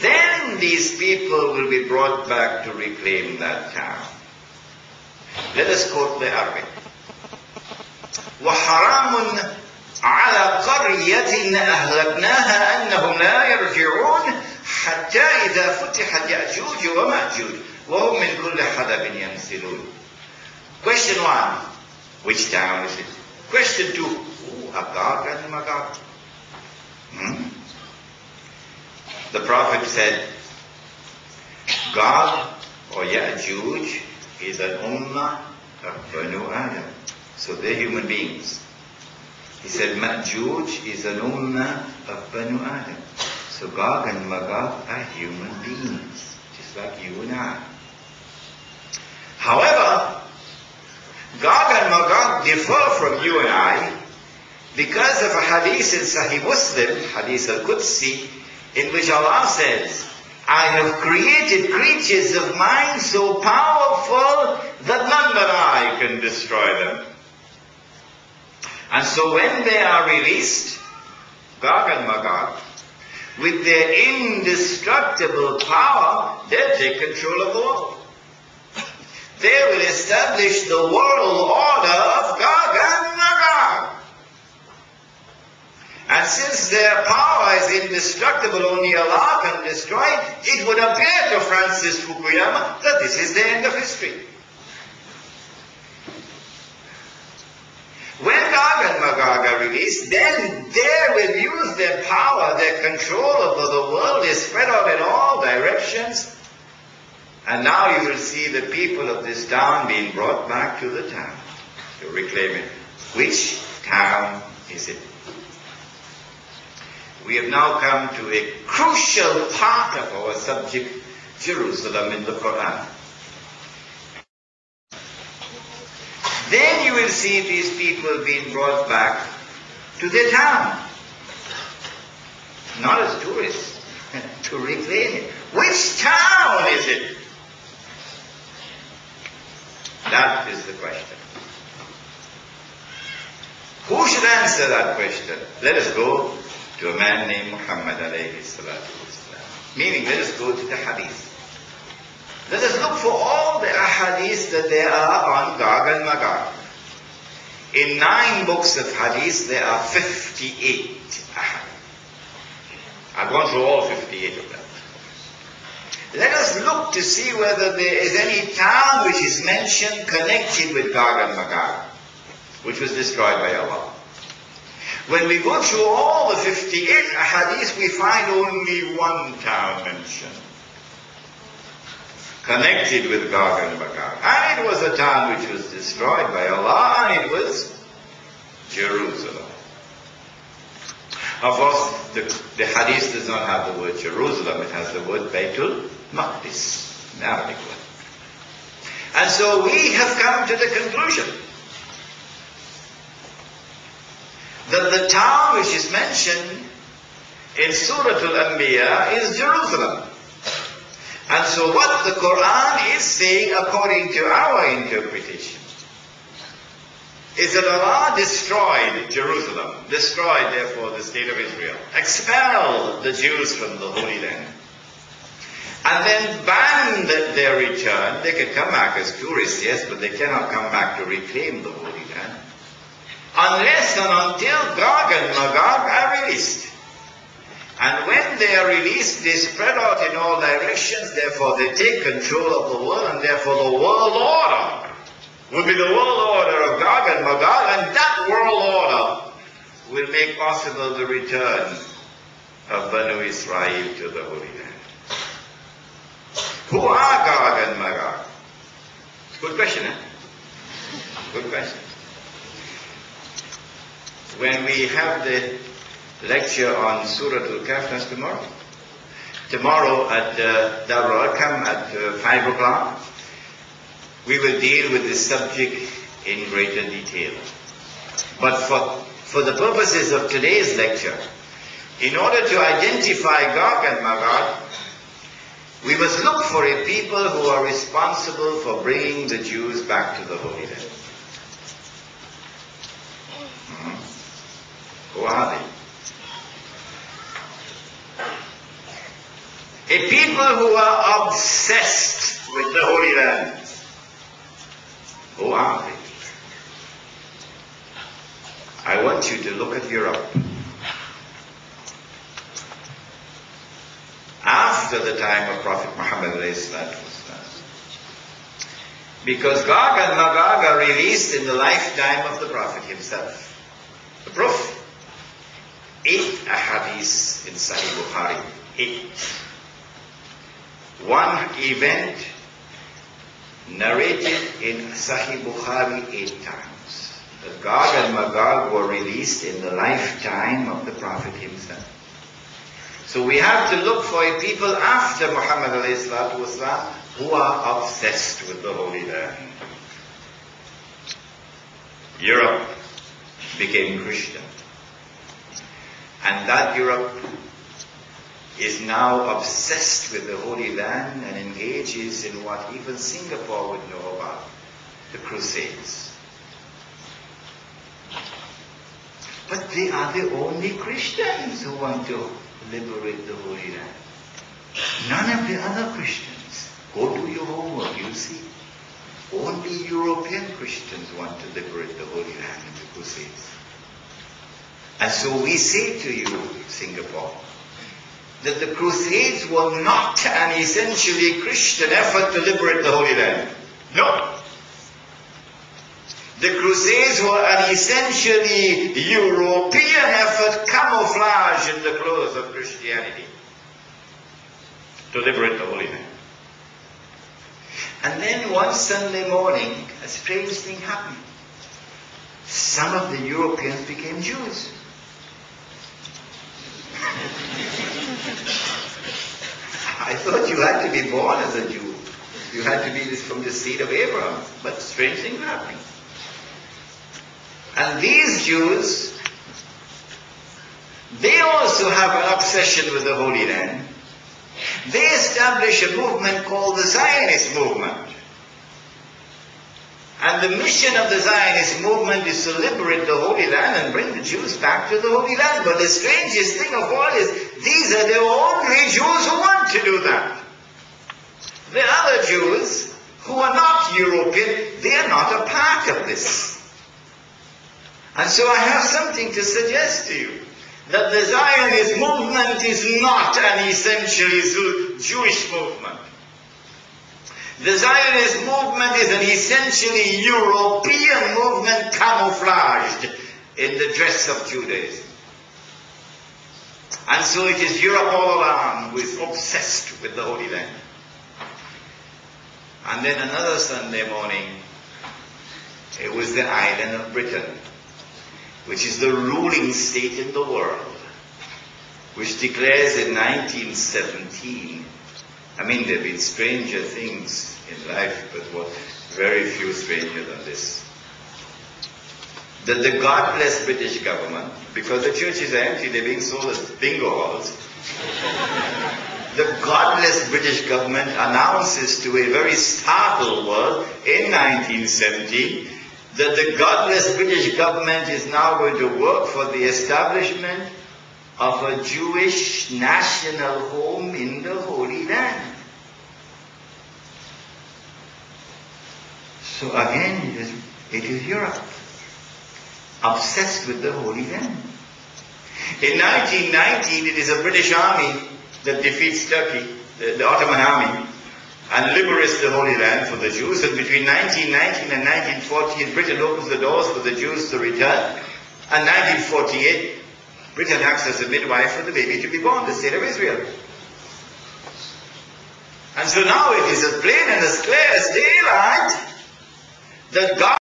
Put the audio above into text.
Then these people will be brought back to reclaim that town. Let us quote the Arabic. وحرام على قرية أهلكناها أنهم لا يرجعون حتى إذا فتحت يأجوج ومأجوج وهم من كل حدب ينسلون Question one, which town is it? Question two, who are Gog and Magog? Hmm? The Prophet said, Gog oh or Ya'juj is an ummah of Banu Adam. So they're human beings. He said Ma'juj is an ummah of Banu Adam. So Gog and Magog are human beings, just like you and I. However, Gog and Magog differ from you and I because of a hadith in Sahih Muslim, Hadith al-Qudsi, in which Allah says, I have created creatures of mine so powerful that none but I can destroy them. And so when they are released, Gog and Magog, with their indestructible power, they'll take control of the world. They will establish the world order of Gog and Magog. And since their power is indestructible, only Allah can destroy it, would appear to Francis Fukuyama that this is the end of history. When Gog and Magog are released, then they will use their power, their control over the world is spread out in all directions. And now you will see the people of this town being brought back to the town to reclaim it. Which town is it? We have now come to a crucial part of our subject, Jerusalem in the Quran. Then you will see these people being brought back to their town. Not as tourists, to reclaim it. Which town is it? That is the question. Who should answer that question? Let us go to a man named Muhammad alayhi salatu. Meaning, let us go to the hadith. Let us look for all the ahadith that there are on Gog and Magog. In nine books of hadith, there are 58 ahadith. I've gone through all 58 of them. Let us look to see whether there is any town which is mentioned connected with Gog and Magog, which was destroyed by Allah. When we go through all the 58 hadiths, we find only one town mentioned. Connected with Gog and Magog. And it was a town which was destroyed by Allah, and it was Jerusalem. Of course, the, the hadith does not have the word Jerusalem, it has the word Baitul Maqdis, an Arabic. And so we have come to the conclusion that the town which is mentioned in Surah Al-Anbiya is Jerusalem. And so what the Quran is saying according to our interpretation is that Allah destroyed Jerusalem, destroyed therefore the state of Israel, expelled the Jews from the Holy Land, and then banned their return. They can come back as tourists, yes, but they cannot come back to reclaim the Holy Land unless and until Gog and Magog are released. And when they are released, they spread out in all directions, therefore they take control of the world, and therefore the world order will be the world order of Gog and Magog, and that world order will make possible the return of Banu Israel to the Holy Land. Who are Gog and Magog? Good question, eh? Good question. When we have the lecture on Surah Al-Kahf, tomorrow. Tomorrow at uh, Darul Arqam at uh, 5 o'clock, we will deal with this subject in greater detail. But for, for the purposes of today's lecture, in order to identify Gog and Magog, we must look for a people who are responsible for bringing the Jews back to the Holy Land. Who are they? A people who are obsessed with the Holy Land. Who are they? I want you to look at Europe. After the time of Prophet Muhammad because Gog and Magog are released in the lifetime of the Prophet himself. The proof Eight ahadith in Sahih Bukhari. Eight. One event narrated in Sahih Bukhari eight times. That Gog and Magog were released in the lifetime of the Prophet himself. So we have to look for a people after Muhammad والسلام, who are obsessed with the Holy Land. Europe became Christian. And that Europe is now obsessed with the Holy Land and engages in what even Singapore would know about, the Crusades. But they are the only Christians who want to liberate the Holy Land. None of the other Christians. Go do your homework, you'll see. Only European Christians want to liberate the Holy Land in the Crusades. And so we say to you, Singapore, that the Crusades were not an essentially Christian effort to liberate the Holy Land. No. The Crusades were an essentially European effort camouflaged in the clothes of Christianity to liberate the Holy Land. And then one Sunday morning, a strange thing happened. Some of the Europeans became Jews. I thought you had to be born as a Jew. You had to be from the seed of Abraham. But strange things happening. And these Jews, they also have an obsession with the Holy Land. They establish a movement called the Zionist movement. And the mission of the Zionist movement is to liberate the Holy Land and bring the Jews back to the Holy Land. But the strangest thing of all is these are the only Jews who want to do that. The other Jews who are not European, they are not a part of this. And so I have something to suggest to you. That the Zionist movement is not an essentially Jewish movement. The Zionist movement is an essentially European movement camouflaged in the dress of Judaism. And so it is Europe all along who is obsessed with the Holy Land. And then another Sunday morning, it was the island of Britain which is the ruling state in the world, which declares in 1917, I mean, there have been stranger things in life, but what very few stranger than this. That the God-bless British government, because the churches are empty, they're being sold as bingo halls, the godless British government announces to a very startled world in 1917 that the godless British government is now going to work for the establishment of a Jewish national home in the Holy Land. So again, it is, it is Europe, obsessed with the Holy Land. In 1919, it is a British army that defeats Turkey, the, the Ottoman army, and liberates the Holy Land for the Jews. And between 1919 and 1948, Britain opens the doors for the Jews to return. And 1948, Britain acts as a midwife for the baby to be born, the state of Israel. And so now it is as plain and as clear as daylight that God